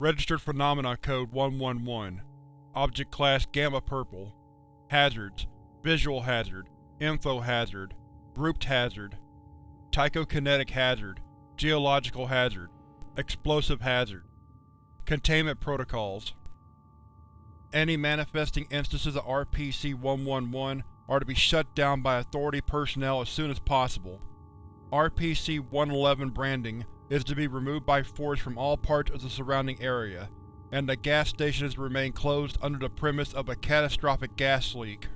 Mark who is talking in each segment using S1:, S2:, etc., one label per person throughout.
S1: Registered Phenomena Code 111 Object Class Gamma Purple. Hazards. Visual Hazard. Info Hazard. Grouped Hazard. Tychokinetic Hazard. Geological Hazard. Explosive Hazard. Containment Protocols. Any manifesting instances of RPC-111 are to be shut down by Authority personnel as soon as possible. RPC-111 branding is to be removed by force from all parts of the surrounding area, and the gas station is to remain closed under the premise of a catastrophic gas leak.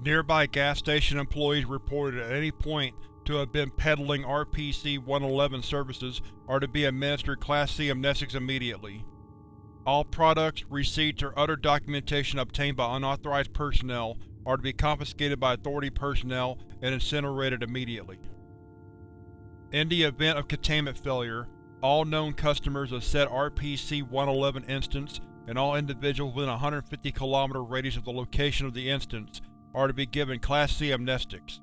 S1: Nearby gas station employees reported at any point to have been peddling RPC-111 services are to be administered Class C amnestics immediately. All products, receipts, or other documentation obtained by unauthorized personnel are to be confiscated by Authority personnel and incinerated immediately. In the event of containment failure, all known customers of said RPC-111 instance and all individuals within a 150 km radius of the location of the instance are to be given Class C amnestics.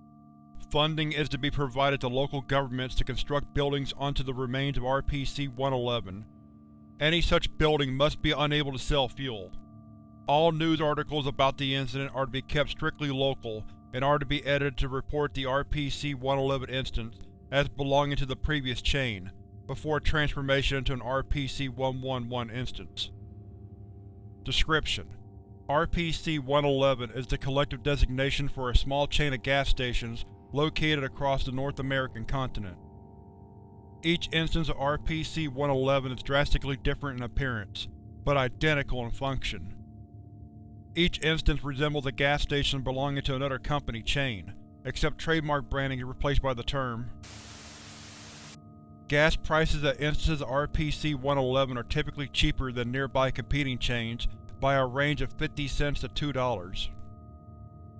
S1: Funding is to be provided to local governments to construct buildings onto the remains of RPC-111. Any such building must be unable to sell fuel. All news articles about the incident are to be kept strictly local and are to be edited to report the RPC-111 instance as belonging to the previous chain, before transformation into an RPC-111 instance. Description: RPC-111 is the collective designation for a small chain of gas stations located across the North American continent. Each instance of RPC-111 is drastically different in appearance, but identical in function. Each instance resembles a gas station belonging to another company chain, except trademark branding is replaced by the term. Gas prices at instances of RPC-111 are typically cheaper than nearby competing chains by a range of 50 cents to $2.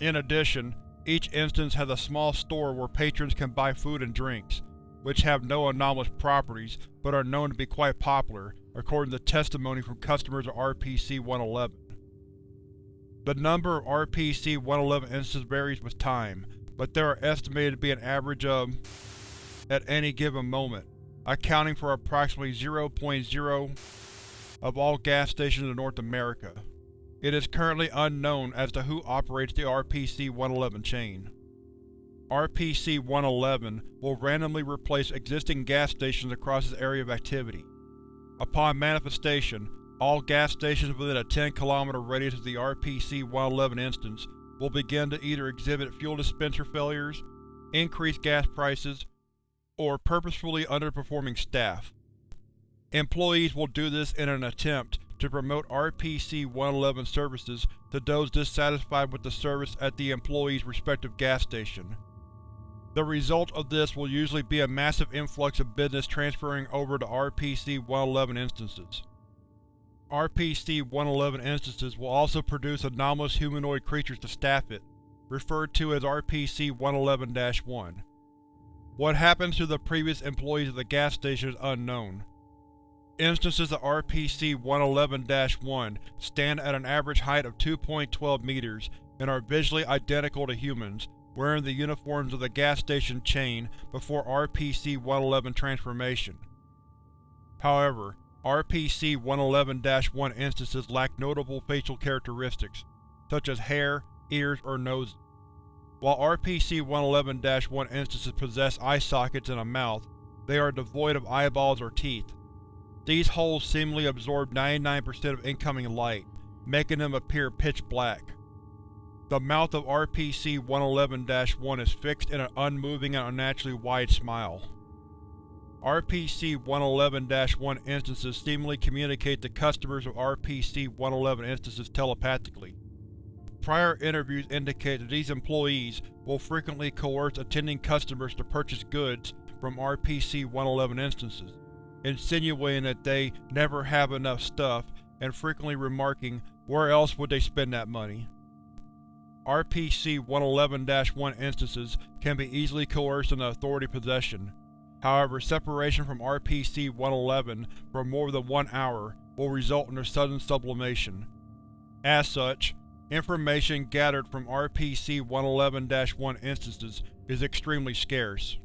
S1: In addition, each instance has a small store where patrons can buy food and drinks, which have no anomalous properties but are known to be quite popular, according to testimony from customers of RPC-111. The number of RPC-111 instances varies with time, but there are estimated to be an average of at any given moment, accounting for approximately 0.0 of all gas stations in North America. It is currently unknown as to who operates the RPC-111 chain. RPC-111 will randomly replace existing gas stations across its area of activity. Upon manifestation, all gas stations within a 10 km radius of the RPC-111 instance will begin to either exhibit fuel dispenser failures, increased gas prices, or purposefully underperforming staff. Employees will do this in an attempt to promote RPC-111 services to those dissatisfied with the service at the employee's respective gas station. The result of this will usually be a massive influx of business transferring over to RPC-111 instances. RPC-111 instances will also produce anomalous humanoid creatures to staff it, referred to as RPC-111-1. What happens to the previous employees of the gas station is unknown. Instances of RPC-111-1 stand at an average height of 2.12 meters and are visually identical to humans, wearing the uniforms of the gas station chain before RPC-111 transformation. However, RPC-111-1 instances lack notable facial characteristics, such as hair, ears, or noses. While RPC-111-1 instances possess eye sockets and a mouth, they are devoid of eyeballs or teeth. These holes seemingly absorb 99% of incoming light, making them appear pitch black. The mouth of RPC-111-1 is fixed in an unmoving and unnaturally wide smile. RPC-111-1 instances seemingly communicate to customers of RPC-111 instances telepathically. Prior interviews indicate that these employees will frequently coerce attending customers to purchase goods from RPC-111 instances, insinuating that they never have enough stuff and frequently remarking where else would they spend that money. RPC-111-1 instances can be easily coerced into authority possession, However, separation from RPC-111 for more than one hour will result in their sudden sublimation. As such, information gathered from RPC-111-1 instances is extremely scarce.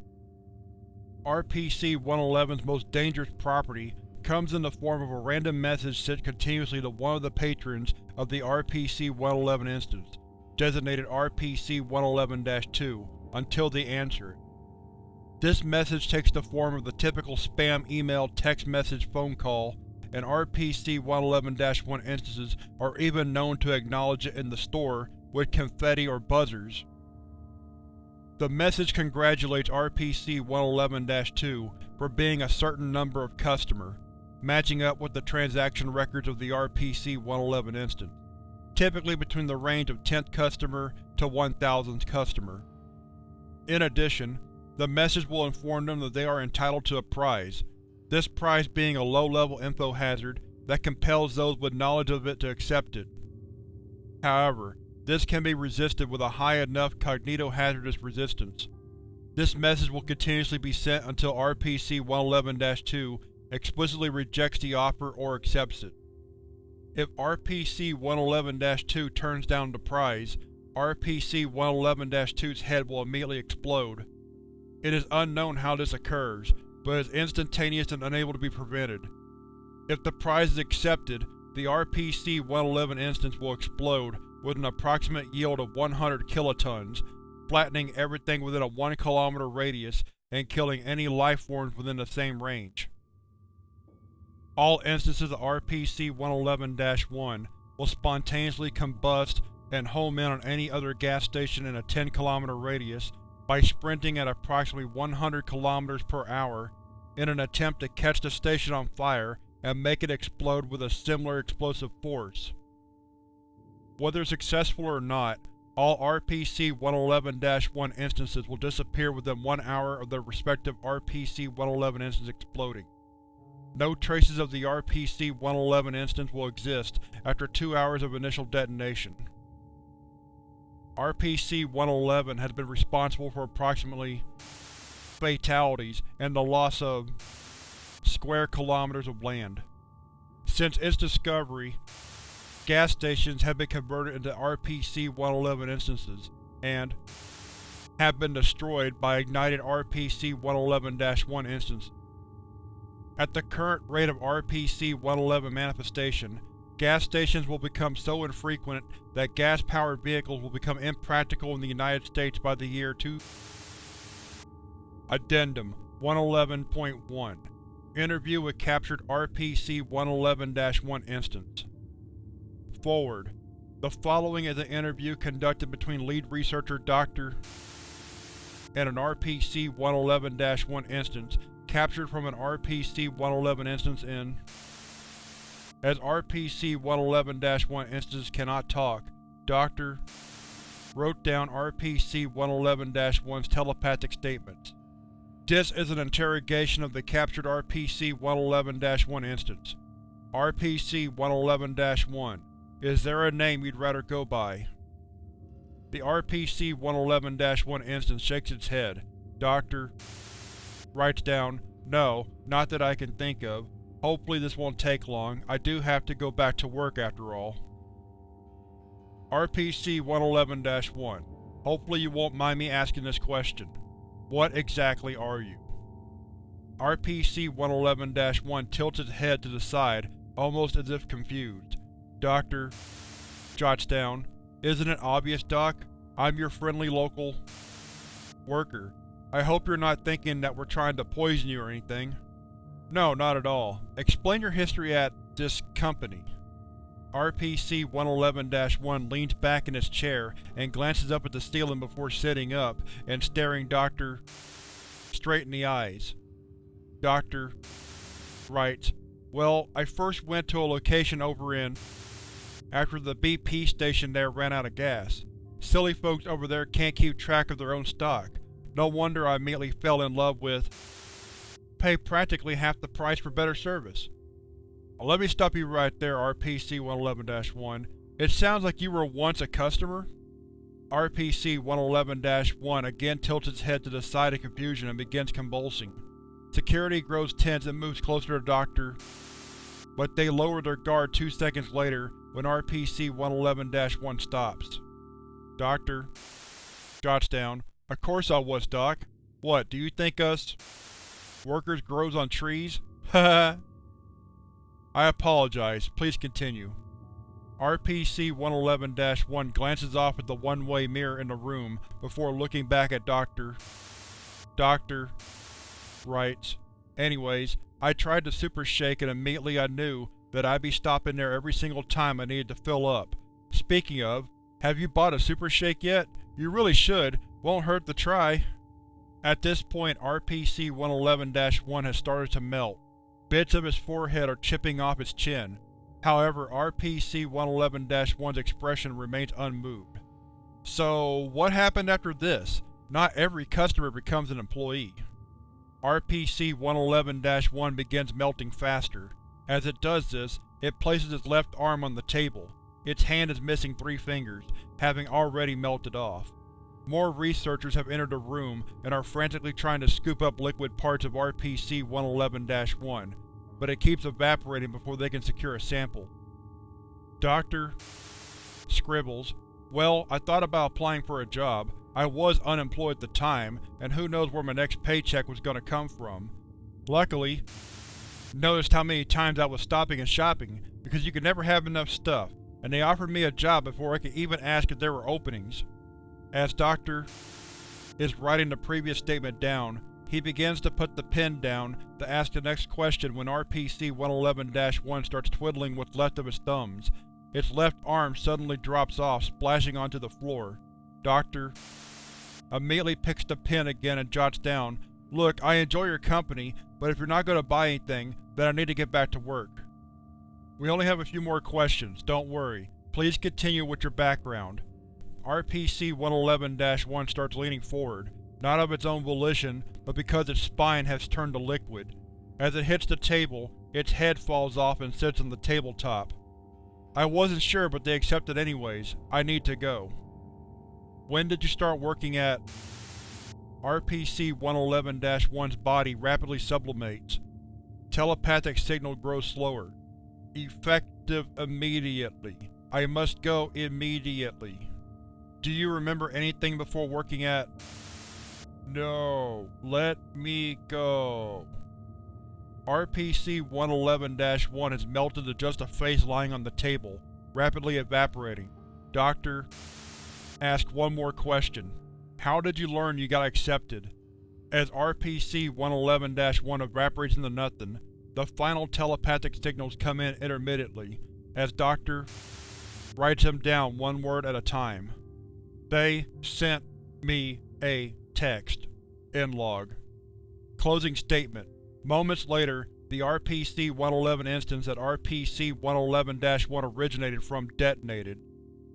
S1: RPC-111's most dangerous property comes in the form of a random message sent continuously to one of the patrons of the RPC-111 instance, designated RPC-111-2, until they answer it. This message takes the form of the typical spam email, text message, phone call, and RPC-111-1 instances are even known to acknowledge it in the store with confetti or buzzers. The message congratulates RPC-111-2 for being a certain number of customer, matching up with the transaction records of the RPC-111 instance, typically between the range of 10th customer to 1000th customer. In addition, the message will inform them that they are entitled to a prize, this prize being a low-level info hazard that compels those with knowledge of it to accept it. However, this can be resisted with a high enough cognitohazardous resistance. This message will continuously be sent until RPC-111-2 explicitly rejects the offer or accepts it. If RPC-111-2 turns down the prize, RPC-111-2's head will immediately explode. It is unknown how this occurs, but is instantaneous and unable to be prevented. If the prize is accepted, the RPC-111 instance will explode with an approximate yield of 100 kilotons, flattening everything within a 1 km radius and killing any lifeforms within the same range. All instances of RPC-111-1 will spontaneously combust and home in on any other gas station in a 10 km radius by sprinting at approximately 100 km per hour in an attempt to catch the station on fire and make it explode with a similar explosive force. Whether successful or not, all RPC-111-1 instances will disappear within one hour of their respective RPC-111 instance exploding. No traces of the RPC-111 instance will exist after two hours of initial detonation. RPC-111 has been responsible for approximately fatalities and the loss of square kilometers of land. Since its discovery, gas stations have been converted into RPC-111 instances, and have been destroyed by ignited RPC-111-1 instances. At the current rate of RPC-111 manifestation, gas stations will become so infrequent that gas-powered vehicles will become impractical in the United States by the year 2. Addendum 111.1 Interview with captured RPC-111-1 instance Forward. The following is an interview conducted between lead researcher Dr. and an RPC-111-1 instance captured from an RPC-111 instance in As RPC-111-1 instances cannot talk, Dr. wrote down RPC-111-1's telepathic statements. This is an interrogation of the captured RPC-111-1 instance. RPC-111-1, is there a name you'd rather go by? The RPC-111-1 instance shakes its head. Doctor writes down, No, not that I can think of. Hopefully this won't take long. I do have to go back to work after all. RPC-111-1 Hopefully you won't mind me asking this question. What exactly are you? RPC-111-1 tilts its head to the side, almost as if confused. Doctor jots down, Isn't it obvious, Doc? I'm your friendly local worker. I hope you're not thinking that we're trying to poison you or anything. No, not at all. Explain your history at this company. RPC-111-1 leans back in its chair and glances up at the ceiling before sitting up and staring Dr. straight in the eyes. Dr. writes, Well, I first went to a location over in after the BP station there ran out of gas. Silly folks over there can't keep track of their own stock. No wonder I immediately fell in love with pay practically half the price for better service. Let me stop you right there, RPC-111-1. It sounds like you were once a customer? RPC-111-1 again tilts its head to the side in confusion and begins convulsing. Security grows tense and moves closer to Dr. But they lower their guard two seconds later when RPC-111-1 stops. Doctor jots down. Of course I was, Doc. What, do you think us workers grows on trees? Haha. I apologize. Please continue. RPC-111-1 glances off at the one-way mirror in the room before looking back at Dr. Dr. writes, Anyways, I tried the super shake and immediately I knew that I'd be stopping there every single time I needed to fill up. Speaking of, have you bought a super shake yet? You really should. Won't hurt to try. At this point, RPC-111-1 has started to melt. Bits of his forehead are chipping off his chin. However, RPC-111-1's expression remains unmoved. So, what happened after this? Not every customer becomes an employee. RPC-111-1 begins melting faster. As it does this, it places its left arm on the table. Its hand is missing three fingers, having already melted off. More researchers have entered the room and are frantically trying to scoop up liquid parts of RPC-111-1, but it keeps evaporating before they can secure a sample. Doctor scribbles, Well, I thought about applying for a job. I was unemployed at the time, and who knows where my next paycheck was going to come from. Luckily, noticed how many times I was stopping and shopping, because you can never have enough stuff, and they offered me a job before I could even ask if there were openings. As Dr. is writing the previous statement down, he begins to put the pen down to ask the next question when RPC-111-1 starts twiddling what's left of his thumbs. Its left arm suddenly drops off, splashing onto the floor. Doctor immediately picks the pen again and jots down, Look, I enjoy your company, but if you're not going to buy anything, then I need to get back to work. We only have a few more questions, don't worry. Please continue with your background. RPC-111-1 starts leaning forward, not of its own volition, but because its spine has turned to liquid. As it hits the table, its head falls off and sits on the tabletop. I wasn't sure, but they accepted anyways. I need to go. When did you start working at… RPC-111-1's body rapidly sublimates. Telepathic signal grows slower. Effective immediately. I must go immediately. Do you remember anything before working at… No. Let me go. RPC-111-1 has melted to just a face lying on the table, rapidly evaporating. Doctor… asked one more question. How did you learn you got accepted? As RPC-111-1 evaporates into nothing, the final telepathic signals come in intermittently, as Dr. writes them down one word at a time. They sent me a text. End log. Closing statement. Moments later, the RPC-111 instance that RPC-111-1 originated from detonated.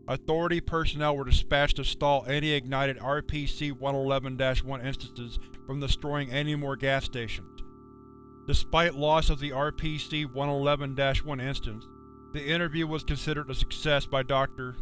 S1: Authority personnel were dispatched to stall any ignited RPC-111-1 instances from destroying any more gas stations. Despite loss of the RPC-111-1 instance, the interview was considered a success by Dr.